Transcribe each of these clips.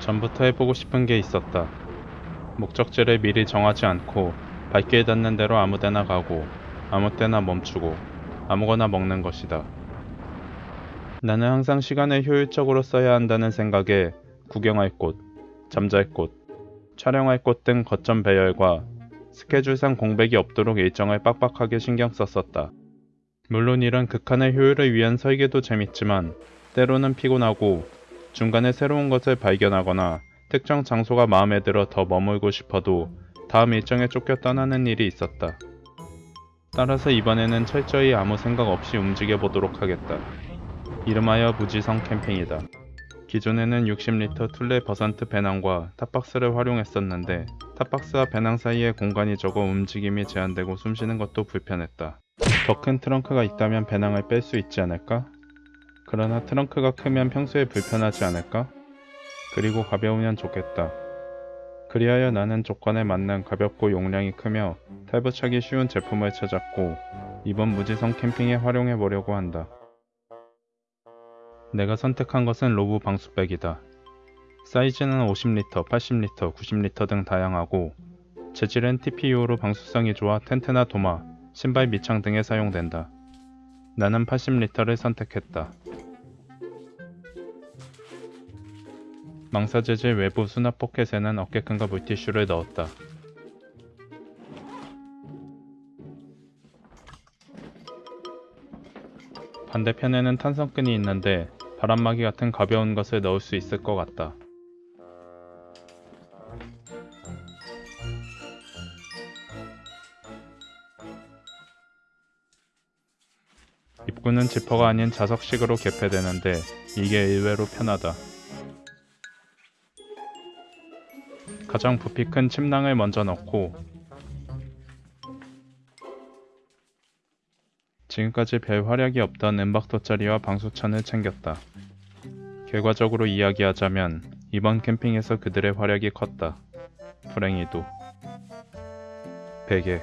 전부터 해보고 싶은 게 있었다. 목적지를 미리 정하지 않고 발길 닿는 대로 아무 데나 가고 아무 때나 멈추고 아무거나 먹는 것이다. 나는 항상 시간을 효율적으로 써야 한다는 생각에 구경할 곳, 잠잘 곳, 촬영할 곳 등 거점 배열과 스케줄상 공백이 없도록 일정을 빡빡하게 신경 썼었다. 물론 이런 극한의 효율을 위한 설계도 재밌지만 때로는 피곤하고 중간에 새로운 것을 발견하거나 특정 장소가 마음에 들어 더 머물고 싶어도 다음 일정에 쫓겨 떠나는 일이 있었다. 따라서 이번에는 철저히 아무 생각 없이 움직여 보도록 하겠다. 이름하여 무지성 캠핑이다. 기존에는 60리터 Thule Versant 배낭과 top box를 활용했었는데 top box와 배낭 사이에 공간이 적어 움직임이 제한되고 숨쉬는 것도 불편했다. 더 큰 트렁크가 있다면 배낭을 뺄 수 있지 않을까? 그러나 트렁크가 크면 평소에 불편하지 않을까? 그리고 가벼우면 좋겠다. 그리하여 나는 조건에 맞는 가볍고 용량이 크며 탈부착이 쉬운 제품을 찾았고 이번 무지성 캠핑에 활용해 보려고 한다. 내가 선택한 것은 로브 방수백이다. 사이즈는 50리터, 80리터, 90리터 등 다양하고 재질은 TPU로 방수성이 좋아 텐트나 도마, 신발 밑창 등에 사용된다. 나는 80리터를 선택했다. 망사 재질 외부 수납 포켓에는 어깨 큰과 물티슈를 넣었다. 반대편에는 탄성끈이 있는데 바람막이 같은 가벼운 것을 넣을 수 있을 것 같다. 입구는 지퍼가 아닌 자석식으로 개폐되는데 이게 의외로 편하다. 가장 부피 큰 침낭을 먼저 넣고 지금까지 별 활약이 없던 은박 돗자리와 방수천을 챙겼다. 결과적으로 이야기하자면 이번 캠핑에서 그들의 활약이 컸다. 불행히도. 베개.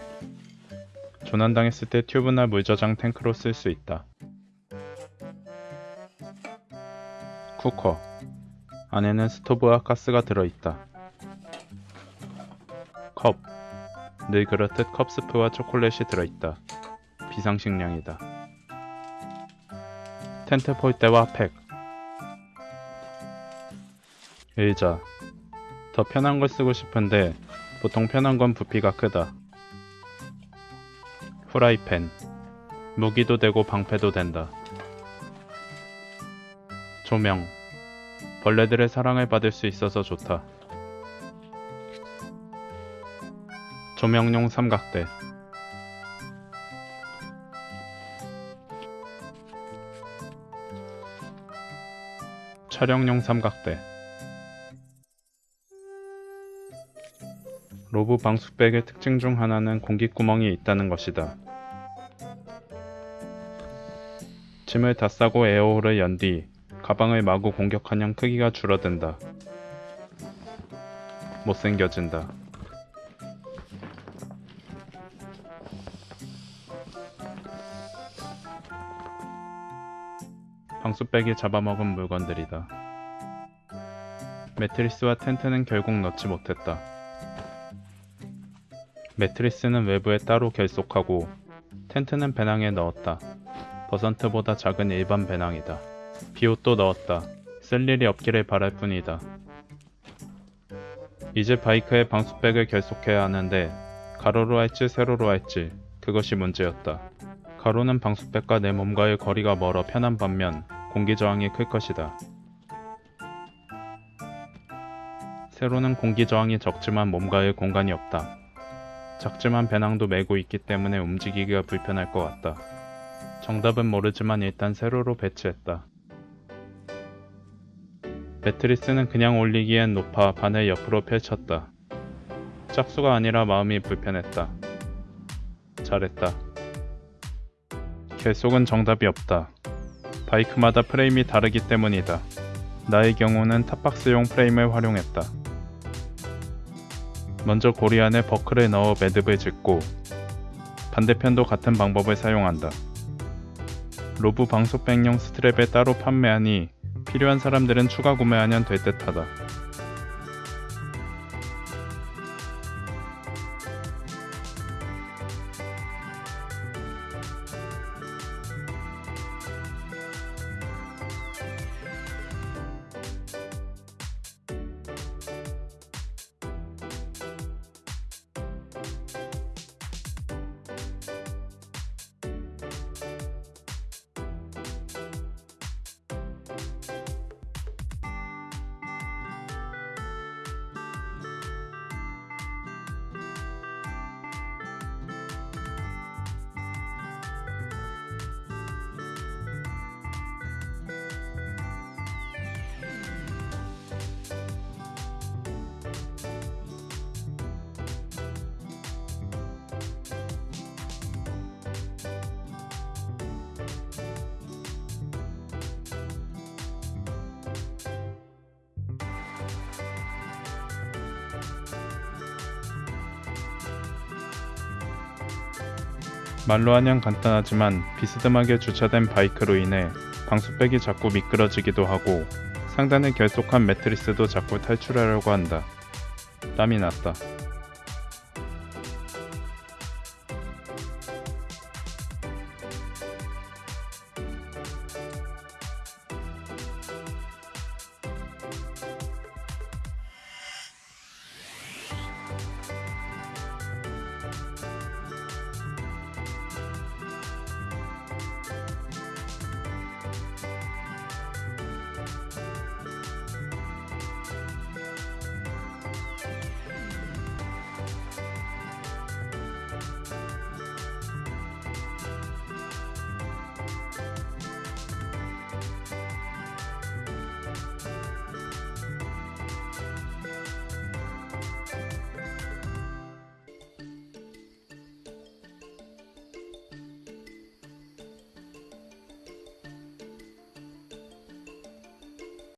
조난당했을 때 튜브나 물저장 탱크로 쓸 수 있다. 쿠커. 안에는 스토브와 가스가 들어있다. 늘 그렇듯 컵스프와 초콜릿이 들어있다. 비상식량이다. 텐트 폴대와 팩. 의자. 더 편한 걸 쓰고 싶은데 보통 편한 건 부피가 크다. 후라이팬. 무기도 되고 방패도 된다. 조명. 벌레들의 사랑을 받을 수 있어서 좋다. 조명용 삼각대. 촬영용 삼각대. 로브 방수백의 특징 중 하나는 공기구멍이 있다는 것이다. 짐을 다 싸고 에어홀을 연 뒤 가방을 마구 공격하면 크기가 줄어든다. 못생겨진다. 방수백이 잡아먹은 물건들이다. 매트리스와 텐트는 결국 넣지 못했다. 매트리스는 외부에 따로 결속하고 텐트는 배낭에 넣었다. 버선트보다 작은 일반 배낭이다. 비옷도 넣었다. 쓸 일이 없기를 바랄 뿐이다. 이제 바이크에 방수백을 결속해야 하는데 가로로 할지 세로로 할지 그것이 문제였다. 가로는 방수백과 내 몸과의 거리가 멀어 편한 반면 공기 저항이 클 것이다. 세로는 공기 저항이 적지만 몸과의 공간이 없다. 작지만 배낭도 메고 있기 때문에 움직이기가 불편할 것 같다. 정답은 모르지만 일단 세로로 배치했다. 매트리스는 그냥 올리기엔 높아 반을 옆으로 펼쳤다. 짝수가 아니라 마음이 불편했다. 잘했다. 결속은 정답이 없다. 바이크마다 프레임이 다르기 때문이다. 나의 경우는 탑박스용 프레임을 활용했다. 먼저 고리 안에 버클을 넣어 매듭을 짓고 반대편도 같은 방법을 사용한다. 로브 방수백용 스트랩에 따로 판매하니 필요한 사람들은 추가 구매하면 될 듯하다. 말로 하면 간단하지만 비스듬하게 주차된 바이크로 인해 방수백이 자꾸 미끄러지기도 하고 상단의 결속한 매트리스도 자꾸 탈출하려고 한다. 땀이 났다.